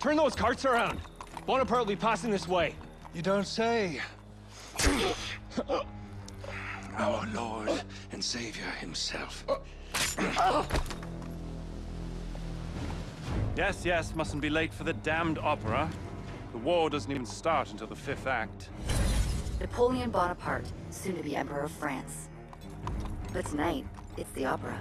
Turn those carts around. Bonaparte will be passing this way. You don't say. Our Lord and Savior himself. Yes, yes, mustn't be late for the damned opera. The war doesn't even start until the fifth act. Napoleon Bonaparte, soon to be Emperor of France. But tonight, it's the opera.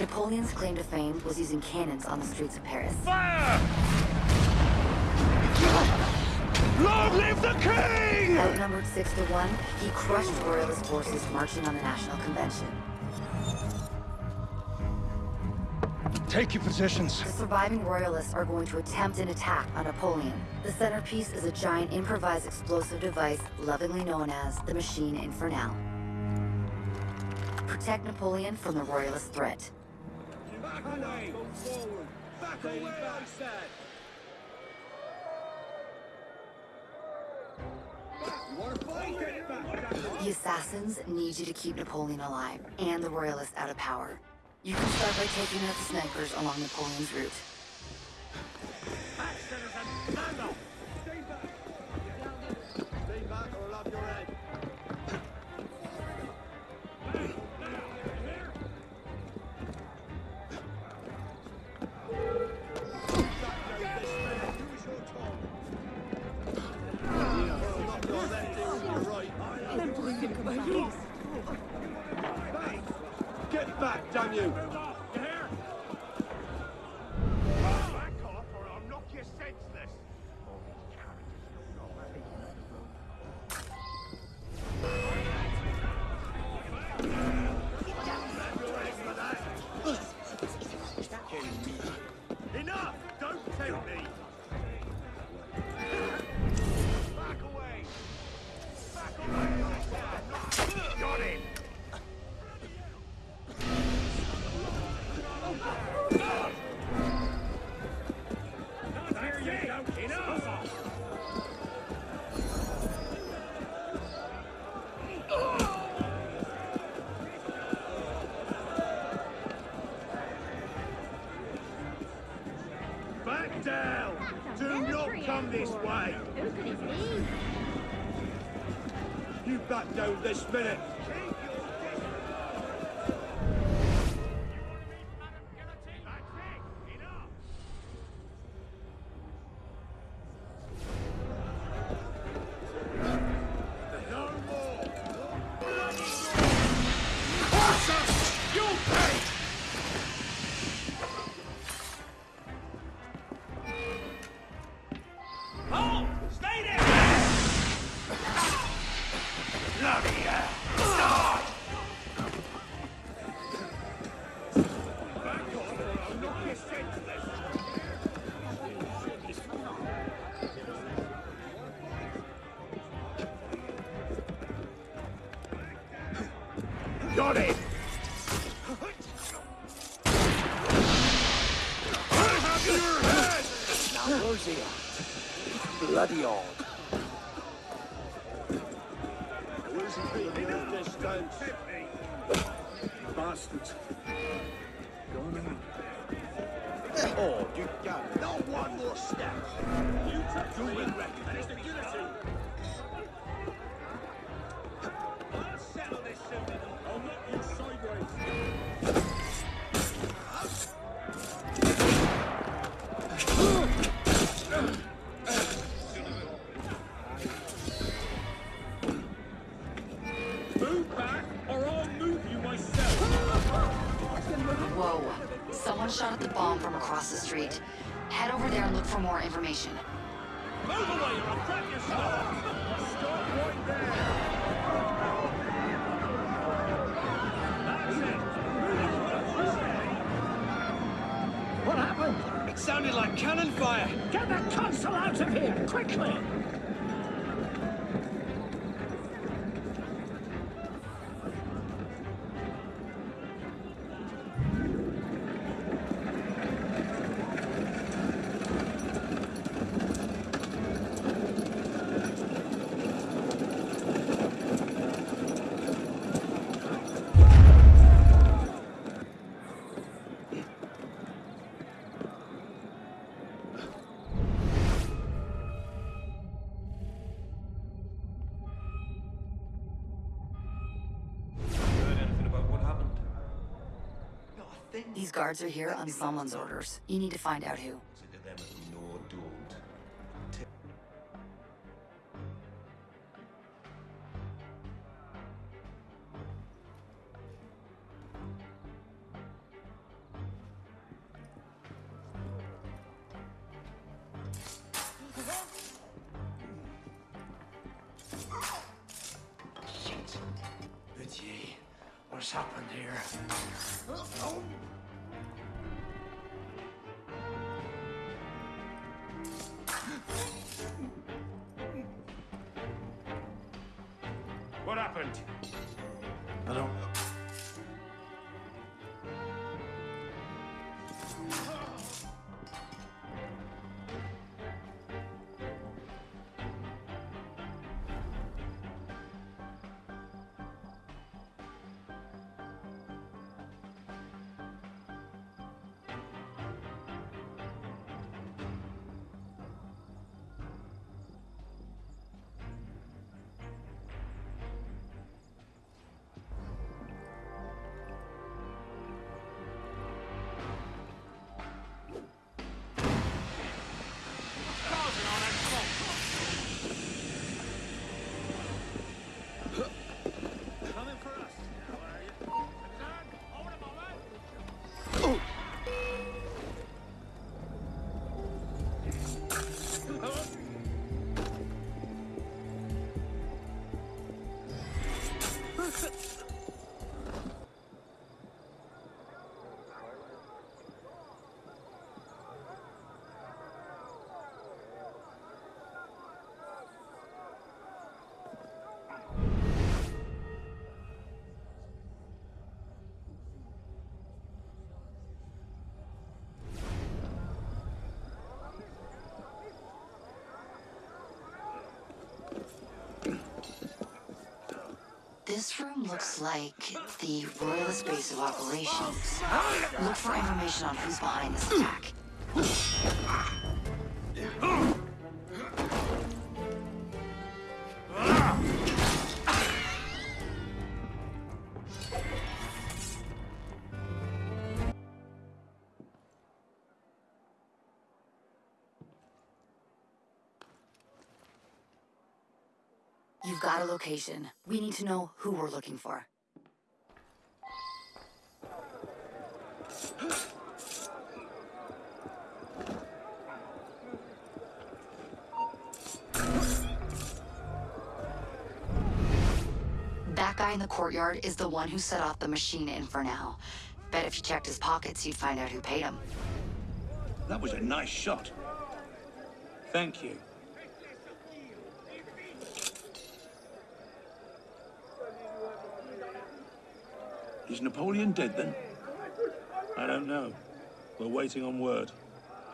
Napoleon's claim to fame was using cannons on the streets of Paris. Fire! Long live the king! Outnumbered six to one, he crushed royalist forces marching on the National Convention. Take your positions. The surviving royalists are going to attempt an attack on Napoleon. The centerpiece is a giant improvised explosive device lovingly known as the Machine Infernal. Protect Napoleon from the royalist threat. Back away! Forward! Back away, I said! Back! The assassins need you to keep Napoleon alive, and the royalists out of power. You can start by taking out the snipers along Napoleon's route. Down! Do not come this way! Who could it be? You back down this minute! Now, where's Bloody odd. Where's he been all this time? Bastards. Gone out. Oh, you got Not one more step. You it, and it's the guillotine. Someone shot at the bomb from across the street. Head over there and look for more information. Move away, or I'll crack your skull. Stop right there. That's it. What happened? It sounded like cannon fire. Get that console out of here, quickly! Guards are here on someone's orders. You need to find out who. Consider them as no don't. Shit. Pitié. What's happened here? This room looks like the Royalist base of operations. Look for information on who's behind this attack. You've got a location. We need to know who we're looking for. That guy in the courtyard is the one who set off the machine Infernal. Bet if you checked his pockets, you'd find out who paid him. That was a nice shot. Thank you. Is Napoleon dead then? I don't know. We're waiting on word.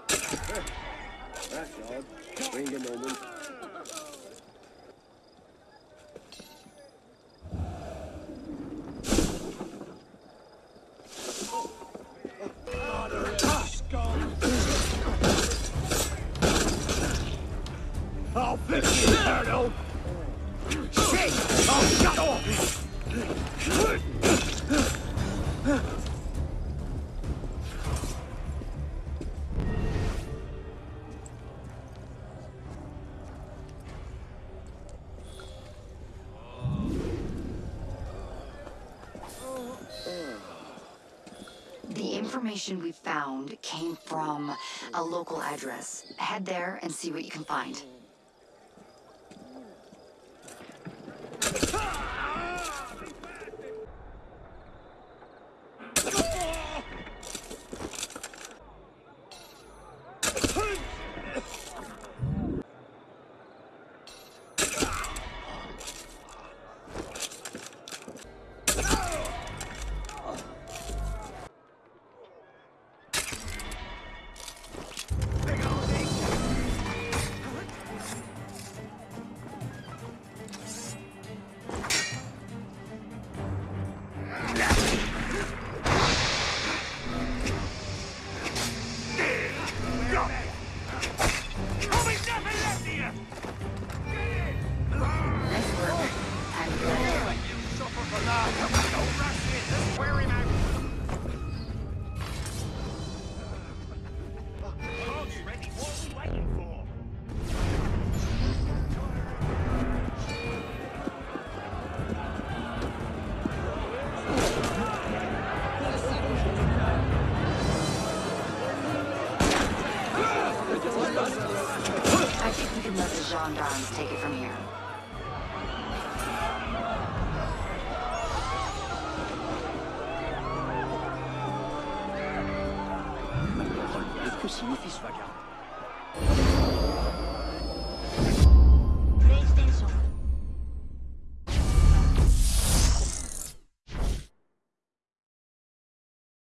That's odd. Wait a moment. I'll fix you, Colonel! Shit! Oh, shut off! The information we found came from a local address. Head there and see what you can find. Mon fils va garder.